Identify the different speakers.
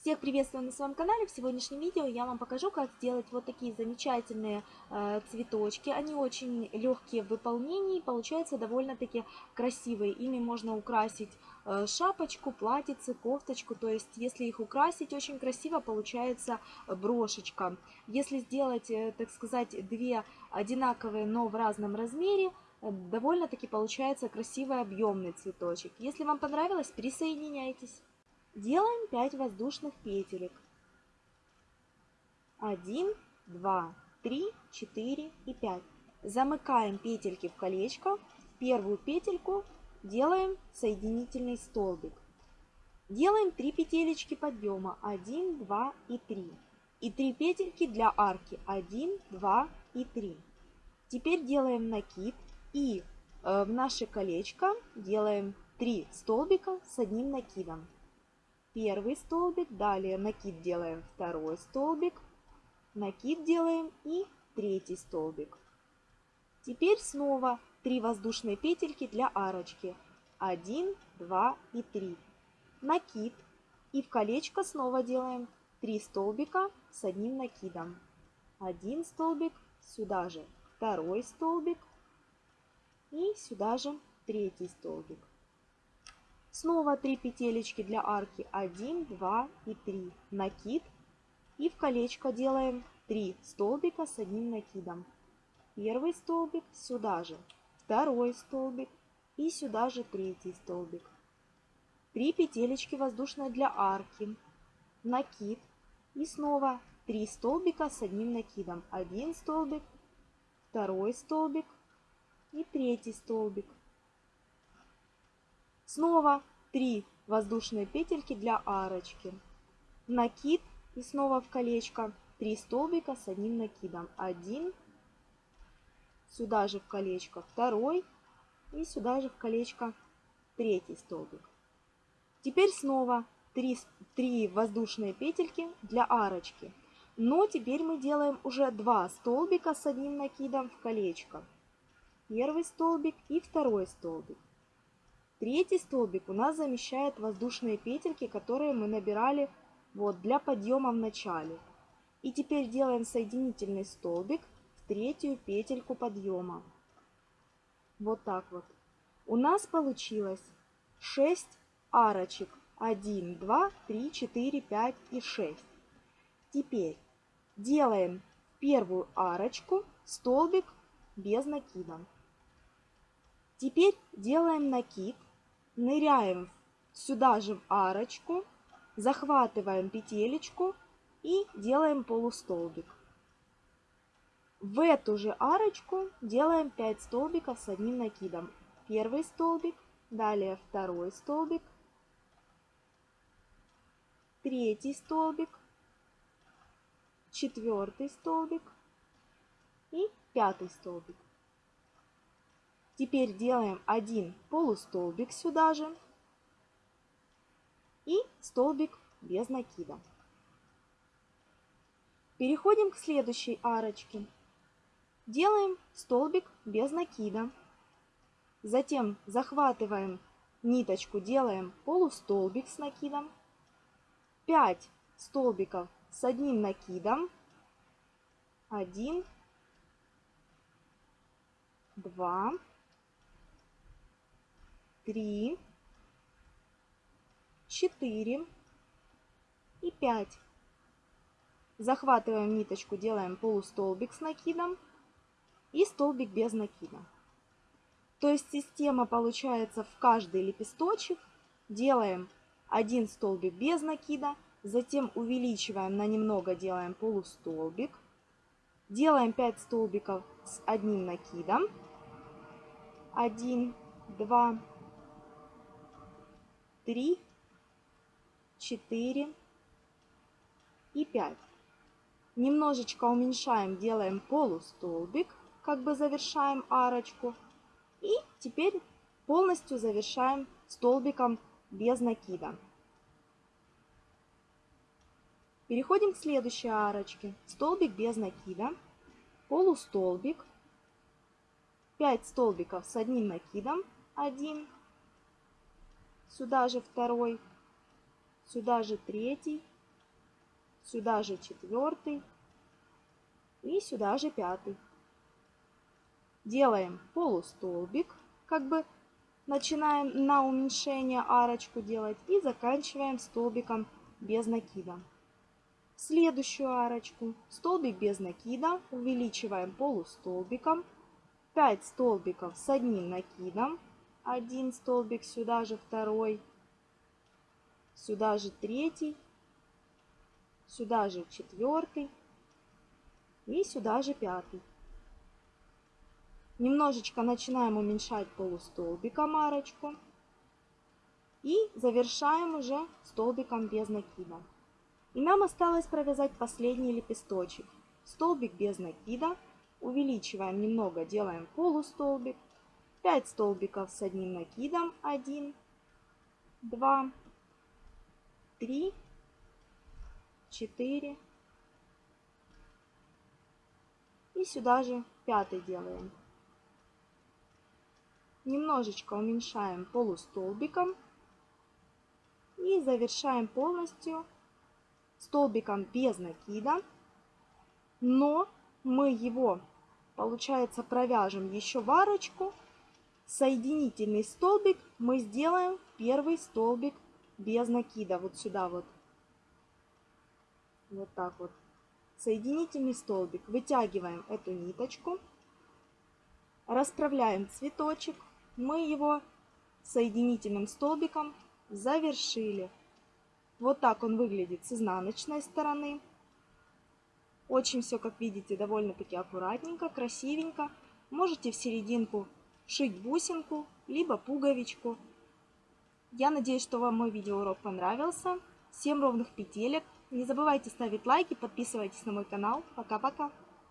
Speaker 1: Всех приветствую на своем канале. В сегодняшнем видео я вам покажу, как сделать вот такие замечательные э, цветочки. Они очень легкие в выполнении, получаются довольно-таки красивые. Ими можно украсить э, шапочку, платьице, кофточку. То есть, если их украсить очень красиво, получается брошечка. Если сделать, э, так сказать, две одинаковые, но в разном размере, э, довольно-таки получается красивый объемный цветочек. Если вам понравилось, присоединяйтесь. Делаем 5 воздушных петелек. 1, 2, 3, 4 и 5. Замыкаем петельки в колечко. В первую петельку делаем соединительный столбик. Делаем 3 петелечки подъема. 1, 2 и 3. И 3 петельки для арки. 1, 2 и 3. Теперь делаем накид и э, в наше колечко делаем 3 столбика с одним накидом первый столбик, далее накид делаем второй столбик, накид делаем и третий столбик. Теперь снова 3 воздушные петельки для арочки. 1, 2 и 3. Накид. И в колечко снова делаем 3 столбика с одним накидом. Один столбик, сюда же второй столбик и сюда же третий столбик. Снова 3 петелечки для арки 1, 2 и 3. Накид. И в колечко делаем 3 столбика с одним накидом. Первый столбик сюда же, второй столбик и сюда же третий столбик. 3 петелечки воздушные для арки. Накид. И снова 3 столбика с одним накидом. Один столбик, второй столбик и третий столбик. Снова 3 воздушные петельки для арочки. Накид и снова в колечко 3 столбика с одним накидом. Один, сюда же в колечко второй и сюда же в колечко третий столбик. Теперь снова 3, 3 воздушные петельки для арочки. Но теперь мы делаем уже 2 столбика с одним накидом в колечко. Первый столбик и второй столбик. Третий столбик у нас замещает воздушные петельки, которые мы набирали вот для подъема в начале. И теперь делаем соединительный столбик в третью петельку подъема. Вот так вот. У нас получилось 6 арочек. 1, 2, 3, 4, 5 и 6. Теперь делаем первую арочку столбик без накида. Теперь делаем накид ныряем сюда же в арочку, захватываем петелечку и делаем полустолбик. В эту же арочку делаем 5 столбиков с одним накидом. Первый столбик, далее второй столбик, третий столбик, четвертый столбик и пятый столбик. Теперь делаем один полустолбик сюда же и столбик без накида. Переходим к следующей арочке. Делаем столбик без накида. Затем захватываем ниточку, делаем полустолбик с накидом. 5 столбиков с одним накидом. 1, 2, три, четыре и пять. Захватываем ниточку, делаем полустолбик с накидом и столбик без накида. То есть система получается в каждый лепесточек. Делаем один столбик без накида, затем увеличиваем на немного, делаем полустолбик. Делаем 5 столбиков с одним накидом. 1, 2, три, четыре и пять. Немножечко уменьшаем, делаем полустолбик, как бы завершаем арочку. И теперь полностью завершаем столбиком без накида. Переходим к следующей арочке. Столбик без накида, полустолбик, 5 столбиков с одним накидом, 1, сюда же второй, сюда же третий сюда же четвертый и сюда же пятый. Делаем полустолбик, как бы начинаем на уменьшение арочку делать и заканчиваем столбиком без накида. Следующую арочку столбик без накида увеличиваем полустолбиком, 5 столбиков с одним накидом, один столбик сюда же второй, сюда же третий, сюда же четвертый и сюда же пятый. Немножечко начинаем уменьшать полустолбиком арочку. И завершаем уже столбиком без накида. И нам осталось провязать последний лепесточек. Столбик без накида. Увеличиваем немного, делаем полустолбик. 5 столбиков с одним накидом. 1, 2, 3, 4. И сюда же пятый делаем. Немножечко уменьшаем полустолбиком. И завершаем полностью столбиком без накида. Но мы его, получается, провяжем еще в арочку. Соединительный столбик мы сделаем первый столбик без накида. Вот сюда вот. Вот так вот. Соединительный столбик. Вытягиваем эту ниточку. Расправляем цветочек. Мы его соединительным столбиком завершили. Вот так он выглядит с изнаночной стороны. Очень все, как видите, довольно-таки аккуратненько, красивенько. Можете в серединку шить бусинку, либо пуговичку. Я надеюсь, что вам мой видеоурок понравился. Всем ровных петелек. Не забывайте ставить лайки, подписывайтесь на мой канал. Пока-пока.